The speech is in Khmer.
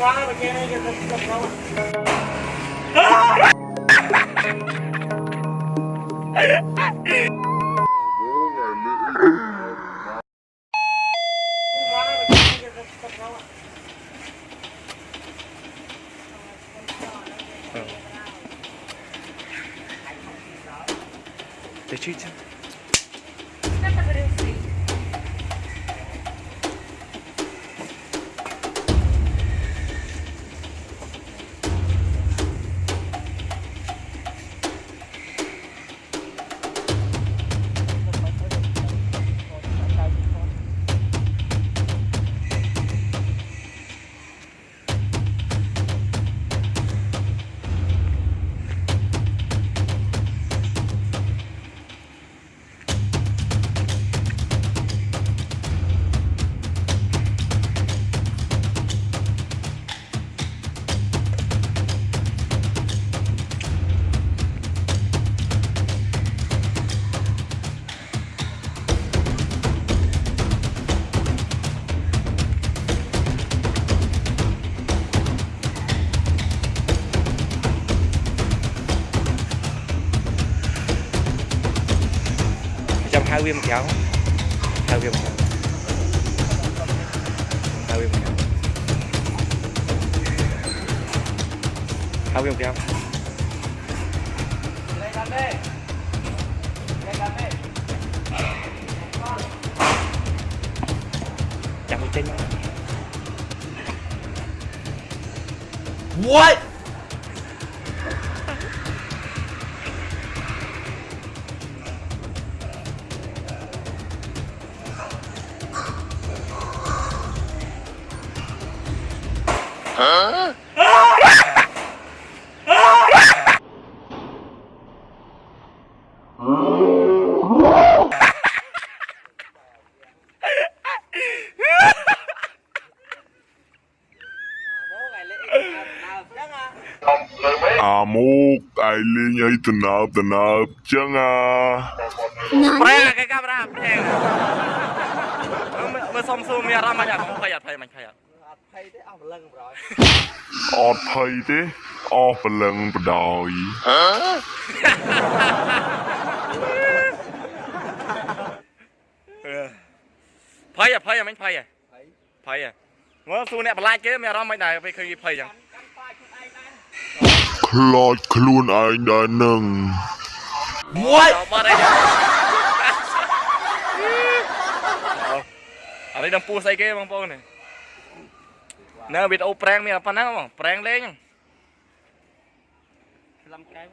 पुराना बच्चे नहीं Did you do? hai viên một kéo, hai viên một kéo, hai viên một kéo, hai viên một kéo, chạm một chân What? វាចេញមក What À mốt ai lên ấy tận nạp tận nạp chẳng à ប្រែគេកាមេរ៉ាប្រែមើលសុំសួរមានអារម្មណ៍មិនអត់ភ័យអត់ភ័យមិនភ័យអត់ Thầy thế ông lưng rồi ọt thầy thế ọ phần lần bờ đòi ភ័យអត់ភ័យអត់មិនភ័យអភ័យមើលសួរអ្នកបន្លាចគេមានអារម្មណ៍មិនដែរពេលឃើញគេភ័យចឹង Khloạt khuôn anh đã nâng បាត់អីចឹងអរិយដល់ពូស្អីគេបងប្អូននេះ នៅវីដេអូប្រេងមានប៉ុណ្ណឹងបងប្រេងលេង Làm cái